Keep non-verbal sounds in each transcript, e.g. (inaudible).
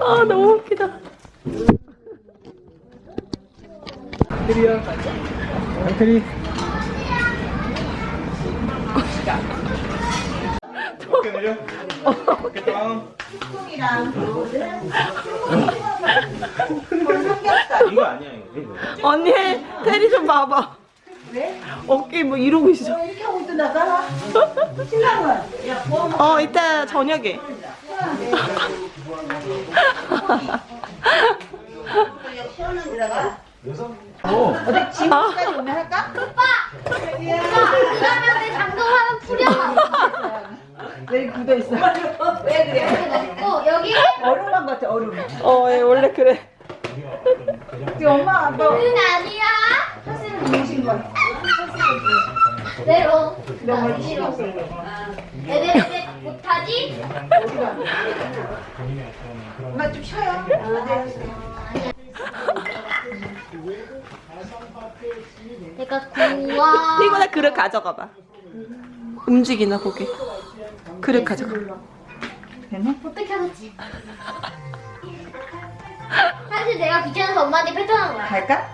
아 너무 웃기다. 테리야. 내려. 다운. (laughs) 이거 아니야 이거. 언니 테리 좀 봐봐. 왜? 어깨 뭐 이러고 있어. 너 이렇게 하고 있던다가 (laughs) 신랑은 어 이따 저녁에. 어. 어디 지금까지 오면 할까? 그러면 내 장동하면 풀려. 여기 굳어 있어. 왜 그래? 어 여기 얼음만 같아 얼음. 어 예, 원래 그래. 우리 엄마 아빠 은 아니야. 사실은 주무신 거. 내려. 너무 싫어. 레벨레벨 못하지? 엄마 좀 쉬어요. 내가. 이거 나 그릇 가져가 봐. 움직이나 보게. 그릇 가져가. 어떻게 하겠지? 사실 내가 귀찮아서 엄마한테 패턴한 거야. 갈까?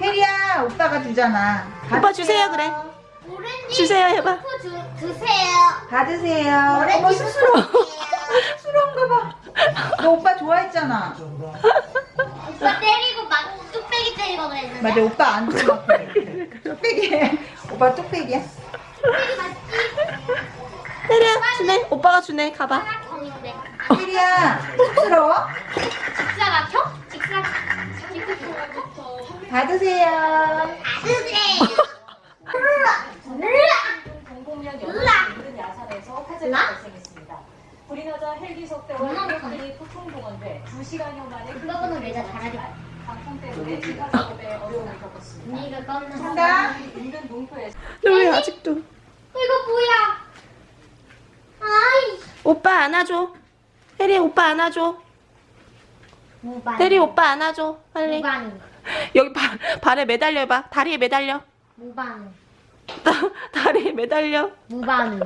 테리야 오빠가 주잖아. 오빠 주세요 그래. 오렌지 주세요 해봐. 프 주, 주세요. 받으세요. 오렌지 어머 스스로 프 스스러운가 봐. 너 오빠 좋아했잖아. 오빠 때리고 막 뚝배기 때리고 그랬는데. 맞아 오빠 안 좋아. 뚝배기. 오빠 뚝배기야. 뚝배기 맞지? 테리야 주네. 오빠가 주네. 가봐. 테리야 쑥스러워? 받으세요. 받으세요. 공공연 으악! 연합 야산에서 화재가! 발생했습니다. 불이 나자 헬기 속대와 엄마 인력들이 소통 동원돼 2시간여 만에 그거는 왜다 잘하지 마. 방송 때문에 진화 작업에 어려움을 겪었습니다. 언니가 한다. 인근 농토에서 너왜 아직도? 이거 뭐야? 아이. 오빠 안아줘. 테리 오빠 안아줘. 무반. 테리 오빠 안아줘. 빨리. 무반. (laughs) 여기 발, 발에 매달려 봐. 다리에 매달려. 무반. 다, 다리에 매달려. 무반.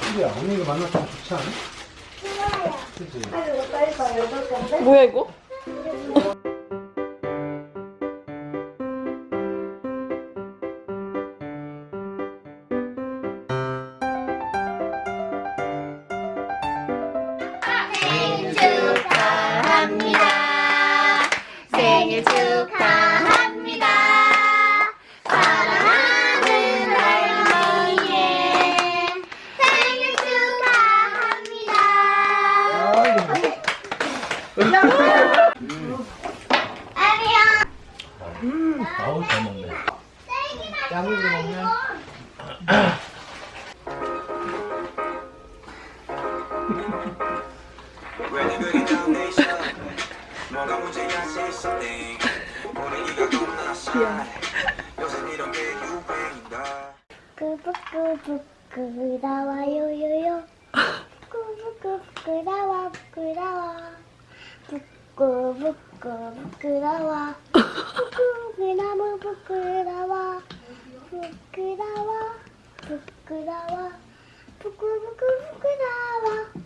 테리야 언니가 만났으면 좋지 않아? 뭐야 이거? 생일 축하합니다. 사랑하는 할머니의 생일 축하합니다. 아리야. 아우 잘 먹네. 야무지 먹네. Ready, くぶくぶくらわよよよくぶくくらわくらわぶくこくっくらわぶくらむぶくらわぶくらわぶくらわぶくぶくふくらわ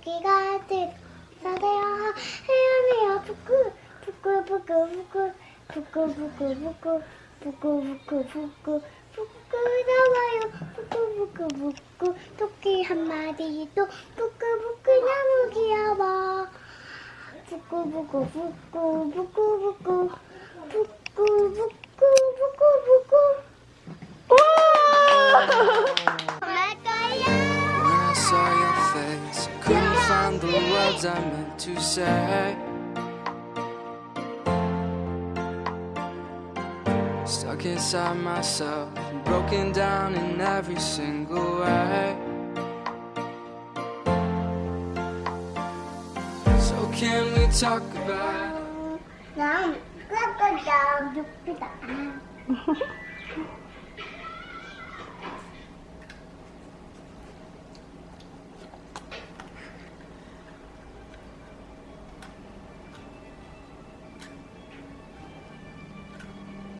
토끼가 들어서대요 헤엄이여 부끄 부끄 부끄 부끄 부끄 부끄 부끄 부끄 부끄 부끄 부끄러워요 부끄 부끄 부끄 토끼 한 마리도 부끄 부끄 너무 귀여워 부끄 부끄 부끄 부끄 부끄 부끄 부끄 부끄 부끄 갈 words I meant to say. Stuck inside myself, broken down in every single way. So, can we talk about it? (laughs)